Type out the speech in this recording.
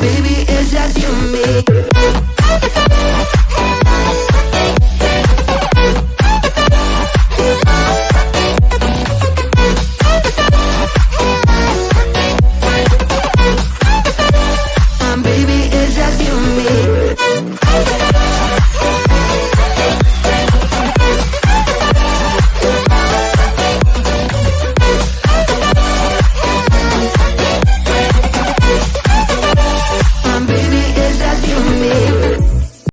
Baby, it's just you and me.